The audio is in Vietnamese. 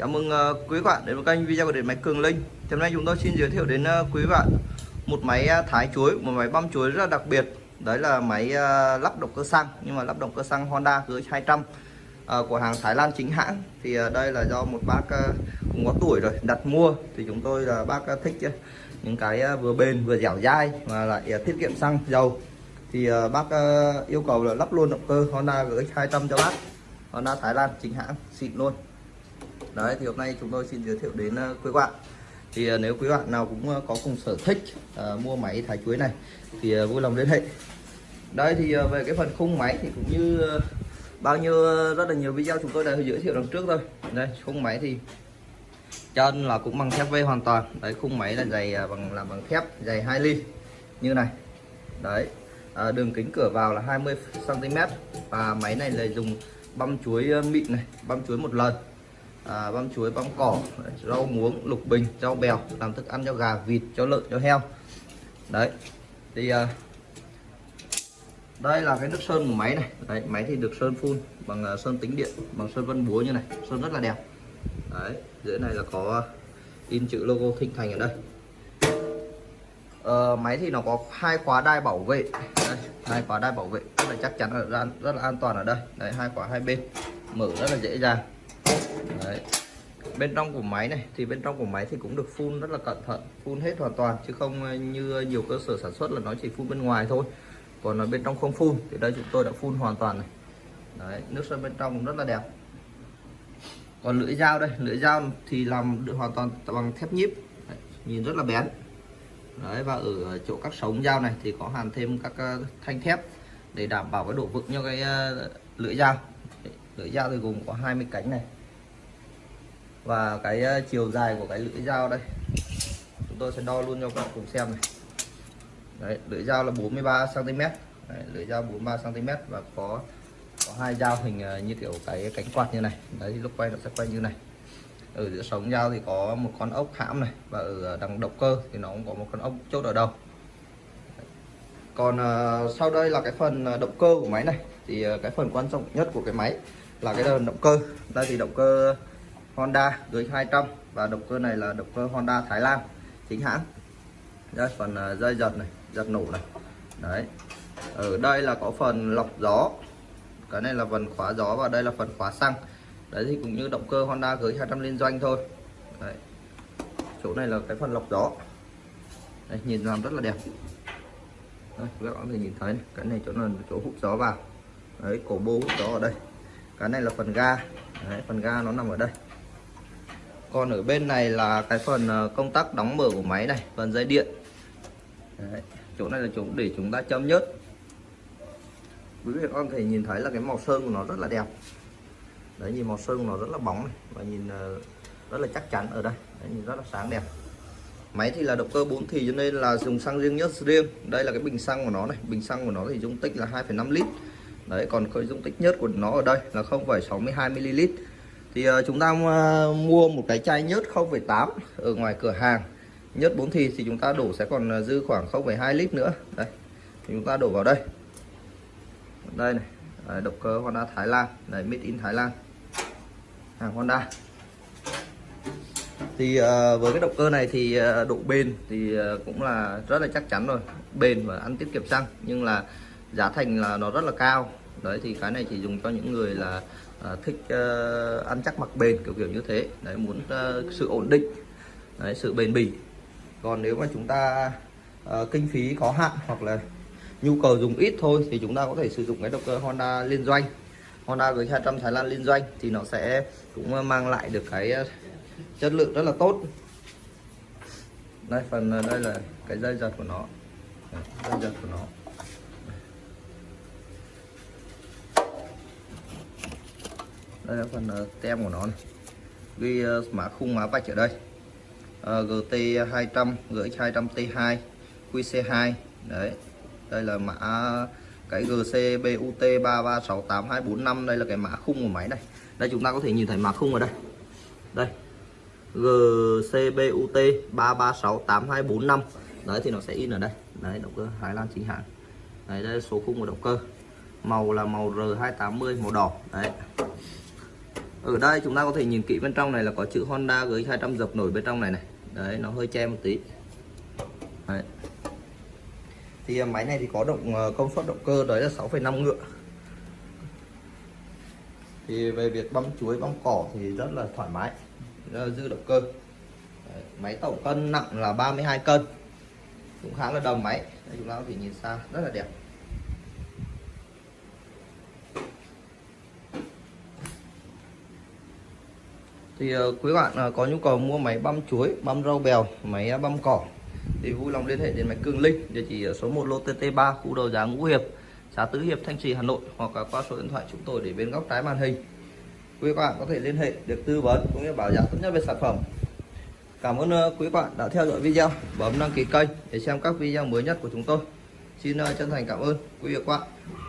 Chào mừng ờ, quý bạn đến với kênh video của điện máy Cường Linh. Hôm nay chúng tôi xin giới thiệu đến ờ, quý bạn một máy ờ, thái chuối, một máy băm chuối rất là đặc biệt. Đấy là máy lắp động cơ xăng nhưng mà lắp động cơ xăng Honda GX200 của hàng Thái Lan chính hãng. Thì đây là do một bác cũng có tuổi rồi đặt mua thì chúng tôi là bác thích những cái vừa bền vừa dẻo dai và lại tiết kiệm xăng dầu. Thì bác yêu cầu là lắp luôn động cơ Honda GX200 cho bác. Honda Thái Lan chính hãng xịn luôn đấy thì hôm nay chúng tôi xin giới thiệu đến ờ, quý bạn. Thì ờ, nếu quý bạn nào cũng ờ, có cùng sở thích uh, mua máy thái chuối này thì vui lòng liên hệ. Đây thì về cái phần khung máy thì cũng như bao nhiêu rất là nhiều video chúng tôi đã giới thiệu đằng trước thôi đây khung máy thì chân là cũng bằng thép V hoàn toàn. Đấy khung máy là dày bằng làm bằng thép dày 2 ly như này. Đấy à, đường kính cửa vào là 20 cm và máy này là dùng băm chuối mịn này băm chuối một lần à, băm chuối băm cỏ rau muống lục bình rau bèo làm thức ăn cho gà vịt cho lợn cho heo. Đấy thì à, đây là cái nước sơn của máy này. Đấy, máy thì được sơn phun bằng uh, sơn tính điện bằng sơn vân búa như này sơn rất là đẹp. Đấy dưới này là có in chữ logo thịnh thành ở đây. Uh, máy thì nó có hai khóa đai bảo vệ. Đây, hai khóa đai bảo vệ rất là chắc chắn là rất là an toàn ở đây. Đấy hai khóa hai bên mở rất là dễ dàng. Đấy. bên trong của máy này thì bên trong của máy thì cũng được phun rất là cẩn thận phun hết hoàn toàn chứ không ờ, như nhiều cơ sở sản xuất là nó chỉ phun bên ngoài thôi. Còn ở bên trong không phun thì đây chúng tôi đã phun hoàn toàn này. Đấy, nước sơn bên trong cũng rất là đẹp. Còn lưỡi dao đây lưỡi dao thì làm được hoàn toàn bằng thép nhíp. Đấy, nhìn rất là bén. Đấy, và ở chỗ các sống dao này thì có hàn thêm các ờ, thanh thép để đảm bảo cái độ vững cho cái ờ, lưỡi dao. Lưỡi dao thì gồm có 20 cánh này và cái ờ, chiều dài của cái lưỡi dao đây. Chúng tôi sẽ đo luôn cho các bạn cùng xem này. Đấy lưỡi dao là 43 cm đấy, lưỡi dao 43 cm và có có hai dao hình ờ, như kiểu cái cánh quạt như này. Đấy lúc quay nó sẽ quay như này. Ở giữa sống dao thì có một con ốc hãm này và ở đằng động cơ thì nó cũng có một con ốc chốt ở đầu. Còn uh, sau đây là cái phần động cơ của máy này. Thì uh, cái phần quan trọng nhất của cái máy là cái động cơ. Đây thì động cơ Honda GX200 và động cơ này là động cơ Honda Thái Lan chính hãng. Đây phần ờ, dây giật này giật nổ này. Đấy. Ở đây là có phần lọc gió. Cái này là phần khóa gió và đây là phần khóa xăng. Đấy thì cũng như động cơ Honda GX200 liên doanh thôi. Đấy. chỗ này là cái phần lọc gió. Đây, nhìn làm rất là đẹp. Đấy, các bạn có thể nhìn thấy này. cái này chỗ là chỗ hút gió vào. Đấy cổ bô hút gió ở đây. Cái này là phần ga. Đấy, phần ga nó nằm ở đây còn ở bên này là cái phần ờ, công tắc đóng mở của máy này phần dây điện. Đấy. chỗ này là chỗ để chúng ta châm nhớt. Quý vị con thể nhìn thấy là cái màu sơn của nó rất là đẹp. Đấy nhìn màu sơn của nó rất là bóng này và nhìn ờ, rất là chắc chắn ở đây. Đấy, nhìn rất là sáng đẹp. Máy thì là động cơ 4 thì cho nên là dùng xăng riêng nhất riêng. Đây là cái bình xăng của nó này. Bình xăng của nó thì dung tích là 2,5 lít. Đấy còn cái dung tích nhất của nó ở đây là 0,62 ml thì uh, chúng ta ờ, mua một cái chai nhớt 0,8 ở ngoài cửa hàng. Nhớt 4 thì thì chúng ta đổ sẽ còn ờ, dư khoảng 0,2 lít nữa. Đây thì chúng ta đổ vào đây. Đây này đấy, động cơ Honda Thái Lan này made in Thái Lan. Hàng Honda. Thì uh, với cái động cơ này thì uh, độ bền thì uh, cũng là rất là chắc chắn rồi. Bền và ăn tiết kiệm xăng nhưng là giá thành là nó rất là cao. Đấy thì cái này chỉ dùng cho những người là à, thích uh, ăn chắc mặc bền kiểu kiểu như thế. Đấy muốn uh, sự ổn định đấy, sự bền bỉ. Còn nếu mà chúng ta uh, kinh phí có hạn hoặc là nhu cầu dùng ít thôi thì chúng ta có thể sử dụng cái động cơ Honda liên doanh. Honda với 200 Thái Lan liên doanh thì nó sẽ cũng mang lại được cái chất lượng rất là tốt. Đây phần đây là cái dây giật của nó. Dây giật của nó. Đây là phần ờ, tem của nó này. ghi ờ, mã khung mã vạch ở đây. Uh, GT 200 GX 200 T2 QC2 đấy đây là mã cái GC BUT 3368245 đây là cái mã khung của máy này. Đây chúng ta có thể nhìn thấy mã khung ở đây. Đây GCBUT 3368245 đấy thì nó sẽ in ở đây. Đấy động cơ Thái Lan chính hãng. Đấy đây là số khung của động cơ. Màu là màu R280 màu đỏ. Đấy ở đây chúng ta có thể nhìn kỹ bên trong này là có chữ Honda GX 200 dập nổi bên trong này này. Đấy nó hơi che một tí. Đấy. thì à, máy này thì có động ờ, công suất động cơ đấy là 6,5 ngựa. Thì về việc băm chuối băm cỏ thì rất là thoải mái rất là dư động cơ. Đấy. máy tổng cân nặng là 32 cân. Cũng khá là đồng máy. Đây, chúng ta có thể nhìn xa rất là đẹp. Thì ờ, quý bạn ờ, có nhu cầu mua máy băm chuối, băm rau bèo, máy à, băm cỏ thì vui lòng liên hệ đến máy Cường Linh, địa chỉ số 1 lô TT3 khu đầu giá Ngũ Hiệp, xã Tứ Hiệp, Thanh Trì, Hà Nội, hoặc là qua số điện thoại chúng tôi để bên góc trái màn hình. Quý bạn có thể liên hệ được tư vấn cũng như bảo giá tốt nhất về sản phẩm. Cảm ơn ờ, quý bạn đã theo dõi video. Bấm đăng ký kênh để xem các video mới nhất của chúng tôi. Xin chân thành cảm ơn. Quý vị và các bạn.